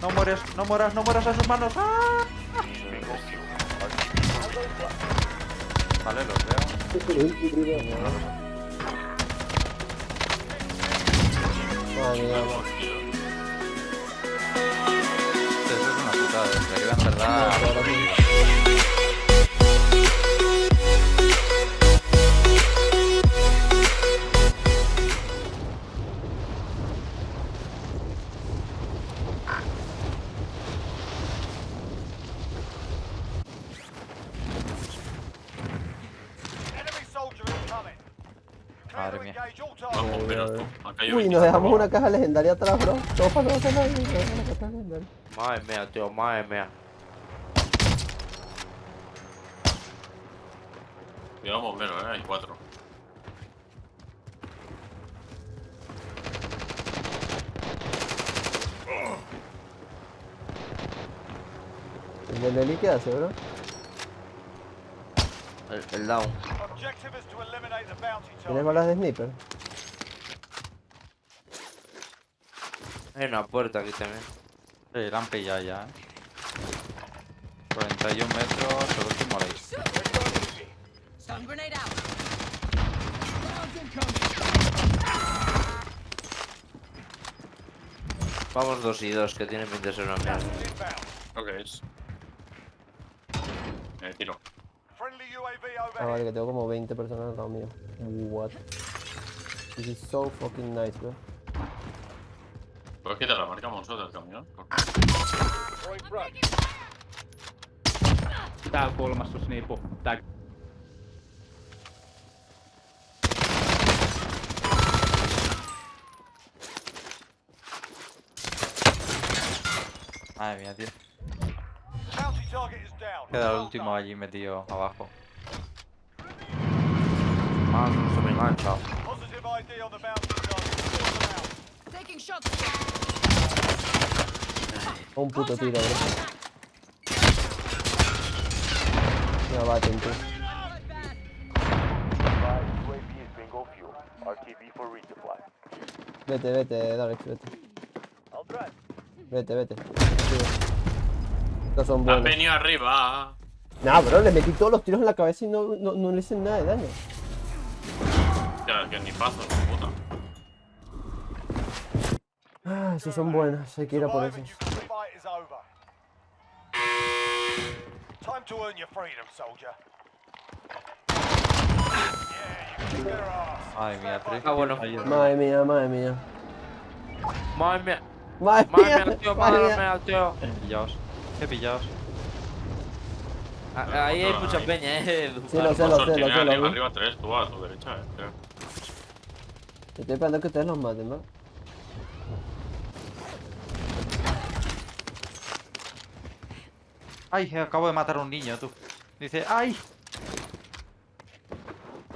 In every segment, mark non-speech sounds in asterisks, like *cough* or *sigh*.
No mueres, no mueras, no mueras a sus manos. ¡Ah! Vale, los veo. Madre mía, ma. Eso es una putada, en realidad, en verdad. Madre mía. Vamos tú. Acá hay Uy, nos 20. dejamos una caja legendaria atrás, bro. Todo para no nada. nos dejamos una caja legendaria. Madre mía, tío, madre mía. Cuidado bombero, eh. Hay cuatro. ¿El del Eli qué hace, bro? El, el down. Objective is to eliminate the bounty ¿Tienes target. balas de sniper? Hay una puerta aquí también. Sí, la han pillado ya, eh. 41 metros, el último ley. Vamos dos y dos, que tienen 20 ser una mierda. Creo que es. Eh, tiro. Ah, vale, que tengo como 20 personas al lado mío. What? This is so fucking nice, bro. ¿Puedes quitar la marca monstruo del camión? Tää kulmassa snipu. Tää Madre mía, tío. Queda el último allí metido abajo. Ah, no se me engancha. Un puto tiro, bro. Ya va, resupply. Vete, vete, Darex, vete. Vete, vete. Estos son ¡Han buenos. venido arriba! Nah, bro, le metí todos los tiros en la cabeza y no, no, no le hice nada de daño. Que ni paso, puta. Ah, esos son buenos, hay que ir a por esos. Time to earn your freedom, soldier. Madre mía, tres. Ah, bueno. Madre mía, madre mía. Madre mía. Madre Madre mía, mía, tío, madre madre mía. mía, tío. Pillaos. ¿Qué pillaos? Ah, Ahí hay mucha peña, eh. Sí, lo sé, lo sé, lo sé, arriba tres, tú a tu derecha, eh. Estoy esperando que ustedes los maten, ¿no? Ay, acabo de matar a un niño, tú. Dice, ¡ay!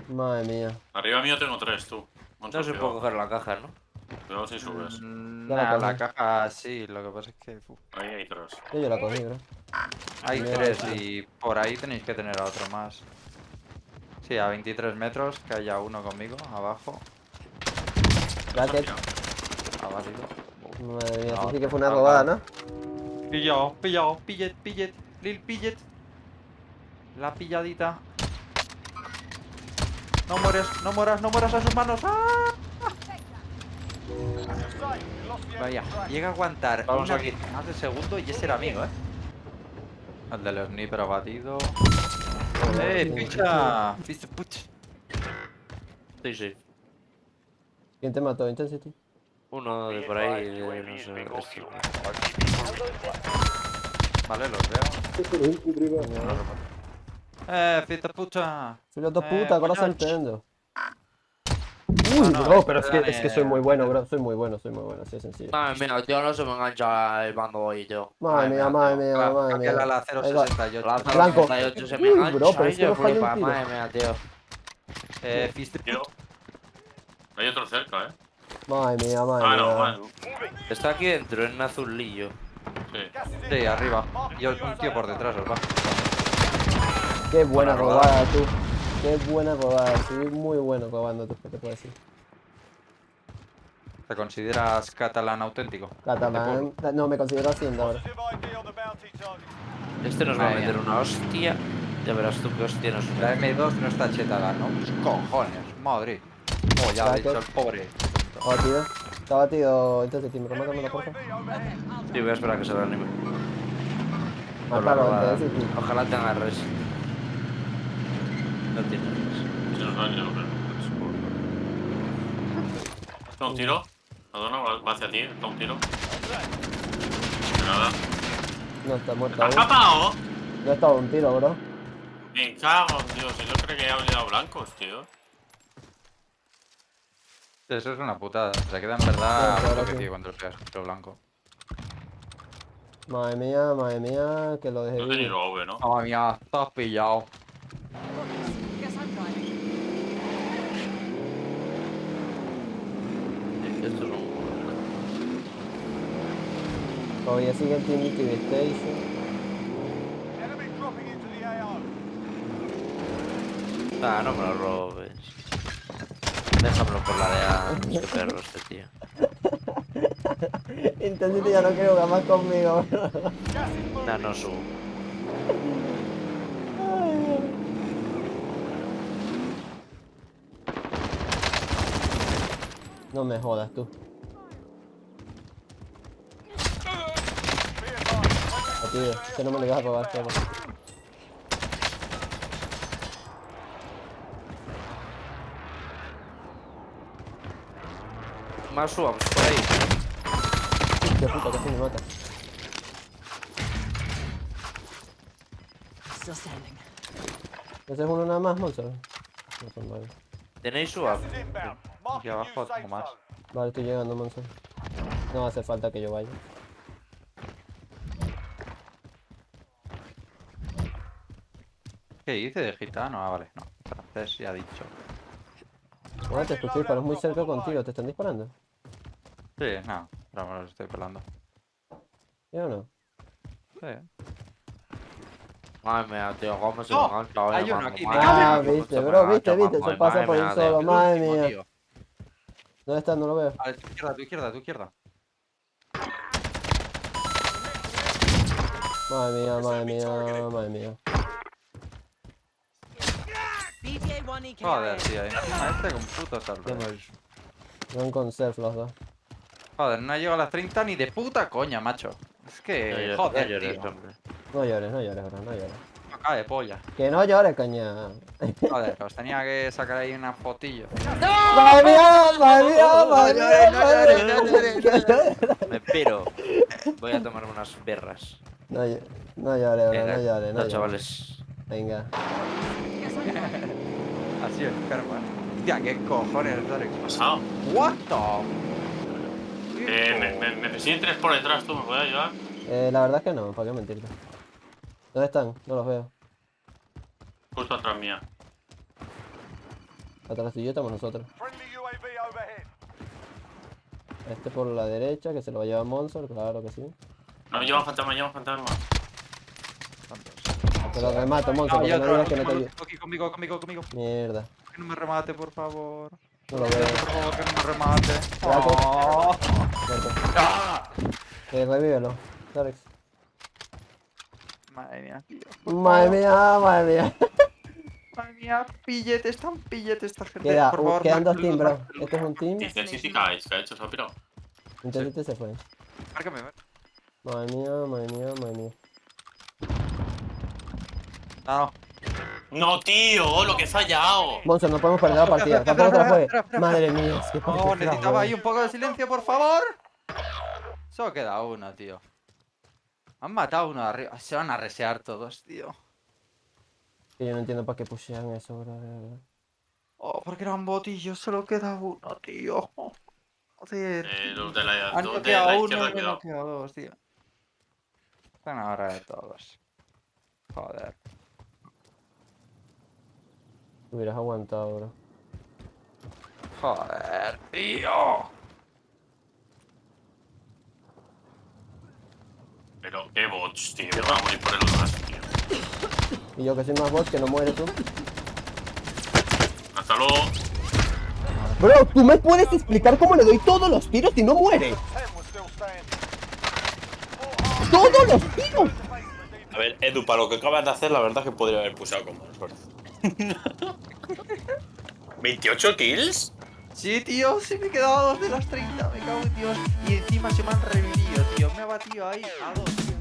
Madre mía. Arriba mío tengo tres, tú. Moncho, No se puede coger la caja, ¿no? Cuidado si subes. Mm, nah, la caja sí, lo que pasa es que uf, Ahí hay tres. Yo, yo la cogí, bro. hay Mira, tres y por ahí tenéis que tener a otro más. Sí, a 23 metros, que haya uno conmigo, abajo. Valido. Madre mía, eso sí que fue una no, robada, no. ¿no? Pillado, pillado, pillet, pillet, lil pillet. La pilladita. No mueres, no mueras, no mueras a sus manos. ¡Ah! Vaya, llega a aguantar Vamos una aquí. más de segundo y ese era amigo, eh. El del sniper abatido. ¡Eh, picha! Picha, puch. Sí, sí. ¿Quién te mató? Intensity. Uno de por ahí, eh, no sé. este. Vale, los veo. ¡Eh, fiesta pucha! Soy los dos Eh, putas, ahora. Ah, Uy, no, bro, pero es que, es que soy muy dale. bueno, bro. Soy muy bueno, soy muy bueno, así de sencillo. Madre mía, tío, no se me engancha el bando hoy, tío. Madre mía, madre mía, madre mía. la va. 068. La Blanco. 38 se me Uy, engancha. bro, pero es que no falla un flipa, tiro. Madre mía, tío. Eh, fiesta Tiro. Hay otro cerca, eh. Madre mía, madre Ah, no, mía. vale. Está aquí dentro, en un azulillo. Sí. Sí, arriba. Y un tío por detrás, os va. Qué buena Buena robada. robada, tú. Qué buena robada. Soy muy bueno robando, tú, ¿qué te puedo decir? ¿Te consideras catalán auténtico? Catalán. No, me considero hacienda ahora. Este nos va a meter una hostia. Ya verás tú qué hostia nos La M2 no está chetada, ¿no? Pues cojones, madre. Oh, ya dicho el pobre. Oh, tío. Está batido. Entonces, tío, remátamelo, porfa. Sí, voy a esperar a que se Por la claro, robada. entonces, tío. Ojalá tenga res. No tiene res. Se nos va yo no creo. ¿Está un tiro? Adona va va hacia ti, está un tiro. De nada. No está ¿Te muerto has escapado? No estaba un tiro, bro. Me cago en Dios, yo creo que he olvidado blancos, tío. Eso es una putada. Se queda en verdad claro, lo que sí. tío cuando le pegas contra blanco. Madre mía, madre mía, que lo dejé No tenía. OV, ¿no? Madre mía, estás pillado. Esto es un. Todavía sigue el Team Station. Ah, no me lo robes. Déjamelo por la de A. Qué perro este tío. *laughs* Intensity ya no quiere jugar más conmigo. Nah, no subo. No me jodas tú. Ah, tío, que no me lo ibas a robar solo. Más subamos por ahí. Qué puta, casi me mata. ¿Ese es uno nada más, Monster? No son varios. ¿Tenéis inbound. Aquí abajo tengo más. Vale, estoy llegando, Monster. No hace falta que yo vaya. ¿Qué dice de gitano? Ah, vale, no. Francés ya ha dicho. Bueno, te escuché, pero es muy cerca contigo. ¿Te están disparando? Sí, no. Pero me los estoy pelando. ¿Sí o no? Sí. Madre mía, tío, cómo se ¡Oh! me ha enganchado, Hay uno aquí, cómo viste, se bro, viste, viste, eso pasa por de solo, madre mía. ¿Dónde está? No lo veo. A tu izquierda, a tu izquierda, a tu izquierda. Madre mía, madre mía, madre mía. Joder, tío. Encima este con puto salto. Van con self los dos. Joder, no llego a las 30 ni de puta coña, macho. Es No que, llores, joder, no llores, tío. hombre. No llores, no llores, bro, no llores. Me cae de polla. Que no llores, coña. Joder, os tenía que sacar ahí una fotillo. ¡Madre mía, madre mía, madre mía! No madre llores, mía! no llores, *laughs* Me piro. Voy a tomarme unas berras. No, ll- no llores, bro, no llores, no No, llores. chavales. Venga. Así enferma. Hostia, qué cojones, Darek. ¿Qué ha pasado? What the? Eh, me, me, me persiguen tres por detrás, ¿tú me puedes ayudar? Eh, la verdad es que no, ¿para qué mentirte? ¿Dónde están? No los veo. Justo atrás mía. Atrás tuyo estamos nosotros. Este por la derecha, que se lo va a llevar Monster, claro que sí. No, llevan fantasma, llevan fantasma. Te lo remato, No, porque no digas que no te ayudo. aquí conmigo, conmigo, conmigo. Mierda, Que no me remate, por favor. no lo veo. Por favor, que no me remate. Oh. Muerto. Eh, revívelo. Darex. Madre mía, tío. Madre mía, madre mía. Madre mía, pilletes, tan pilletes esta gente. Queda, por favor, quedan dos teams, bro. Este es un team. Dice, sí, sí, caes, que ha hecho, se ha pirado. Intensity se fue. Márcame, márcame. Madre mía, madre mía, madre mía. No, No, tío, lo que he fallado. Monster, no podemos perder la partida. *laughs* Tampoco te la juegues. Madre mía, es que no, necesitaba ahí un poco de silencio, por favor. Solo queda uno, tío. Han matado uno de arriba. Se van a resear todos, tío. Que yo no entiendo para qué pushean eso, bro. Oh, porque eran botillos, solo queda uno, tío. Joder. Eh, los de la, Han los de la uno izquierda, han dos, tío. Están ahora de todos. Joder. Hubieras aguantado, bro. Joder, tío. Pero qué bots, tío. A morir por el otro lado, tío. Y yo que soy más bot, que no mueres tú. Hasta luego. Bro, ¿tú me puedes explicar cómo le doy todos los tiros y no muere? ¡Todos los tiros! A ver, Edu, para lo que acabas de hacer, la verdad es que podría haber pulsado como esfuerzo. ¿28 kills? Sí, tío, sí me he quedado a dos de las 30, me cago en Dios. Y encima se me han revivido, tío. Me ha batido ahí a dos.